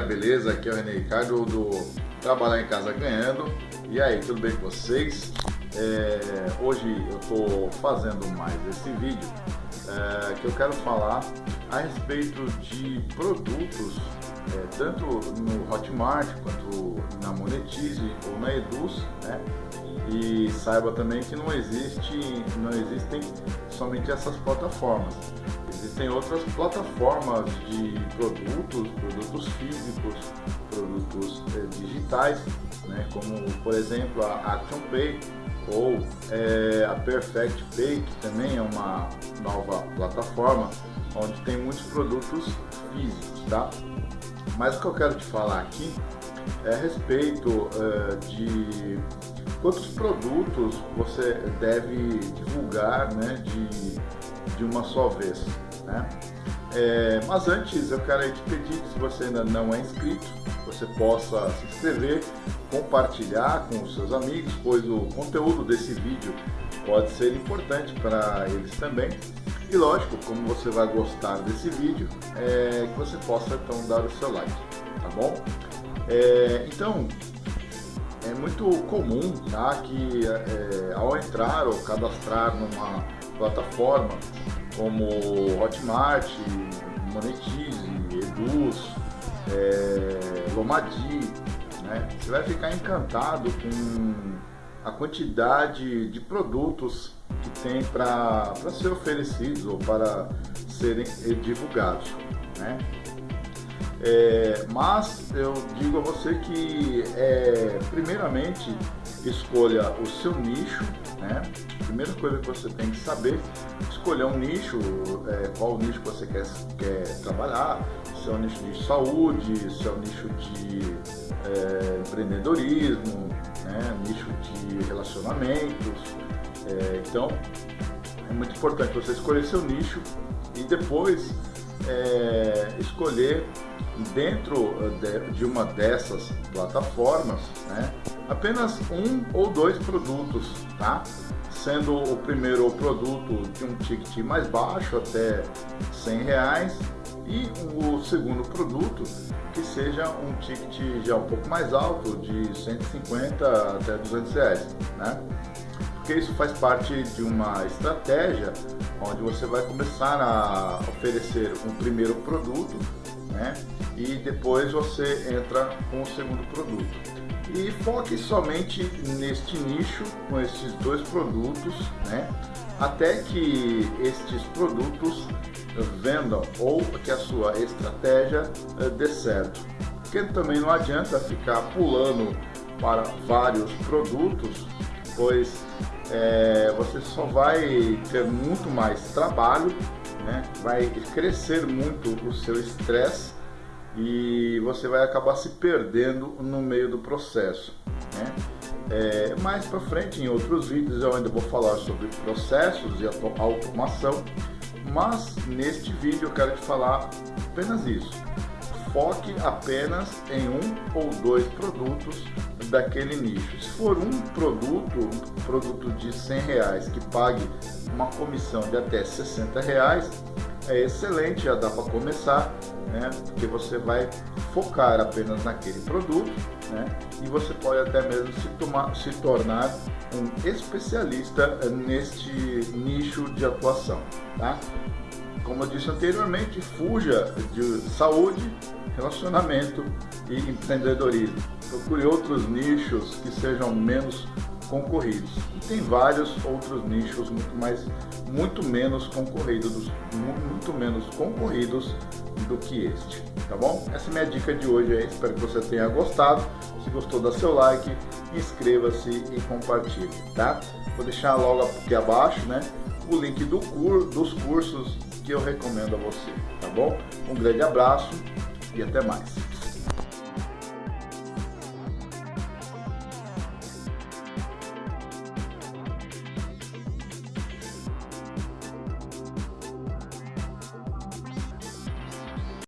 beleza? Aqui é o René Ricardo do Trabalhar em Casa Ganhando. E aí, tudo bem com vocês? É, hoje eu estou fazendo mais esse vídeo é, que eu quero falar a respeito de produtos é, tanto no Hotmart quanto na Monetize ou na Eduz, né? E saiba também que não existe, não existem somente essas plataformas. Existem outras plataformas de produtos, produtos físicos, produtos é, digitais, né? como por exemplo a ActionPay ou é, a Perfect Pay, que também é uma nova plataforma onde tem muitos produtos físicos, tá? Mas o que eu quero te falar aqui é a respeito uh, de quantos produtos você deve divulgar né, de, de uma só vez. Né? É, mas antes eu quero te pedir que se você ainda não é inscrito, você possa se inscrever, compartilhar com os seus amigos, pois o conteúdo desse vídeo pode ser importante para eles também. E lógico, como você vai gostar desse vídeo, é que você possa então dar o seu like, tá bom? É, então, é muito comum tá, que é, ao entrar ou cadastrar numa plataforma como Hotmart, Monetize, Eduz, é, Lomadi, né, você vai ficar encantado com a quantidade de produtos que tem para ser oferecidos ou para serem divulgados. Né? É, mas eu digo a você que, é, primeiramente, escolha o seu nicho, né? Primeira coisa que você tem que saber, escolher um nicho, é, qual nicho você quer, quer trabalhar, se é um nicho de saúde, se é um nicho de é, empreendedorismo, né? nicho de relacionamentos. É, então, é muito importante você escolher seu nicho e depois é, dentro eh, de uma dessas plataformas né, apenas um ou dois produtos, tá? sendo o primeiro produto de um ticket mais baixo até 100 reais e o segundo produto que seja um ticket já um pouco mais alto de 150 até 200 reais, né? porque isso faz parte de uma estratégia onde você vai começar a oferecer um primeiro produto né? E depois você entra com o segundo produto. E foque somente neste nicho com esses dois produtos, né? até que estes produtos vendam ou que a sua estratégia eh, dê certo. Porque também não adianta ficar pulando para vários produtos, pois é, você só vai ter muito mais trabalho, né? vai crescer muito o seu estresse e você vai acabar se perdendo no meio do processo. Né? É, mais para frente, em outros vídeos, eu ainda vou falar sobre processos e automação, mas neste vídeo eu quero te falar apenas isso. Foque apenas em um ou dois produtos daquele nicho. Se for um produto, um produto de 100 reais que pague uma comissão de até 60 reais, é excelente, já dá para começar, né? Porque você vai focar apenas naquele produto, né? E você pode até mesmo se, tomar, se tornar um especialista neste nicho de atuação, tá? Como eu disse anteriormente, fuja de saúde, relacionamento e empreendedorismo. Procure outros nichos que sejam menos concorridos. E tem vários outros nichos muito mais, muito menos concorridos, muito menos concorridos do que este, tá bom? Essa é minha dica de hoje aí, espero que você tenha gostado. Se gostou, dá seu like, inscreva-se e compartilhe, tá? Vou deixar logo aqui abaixo, né, o link do cur, dos cursos que eu recomendo a você, tá bom? Um grande abraço e até mais.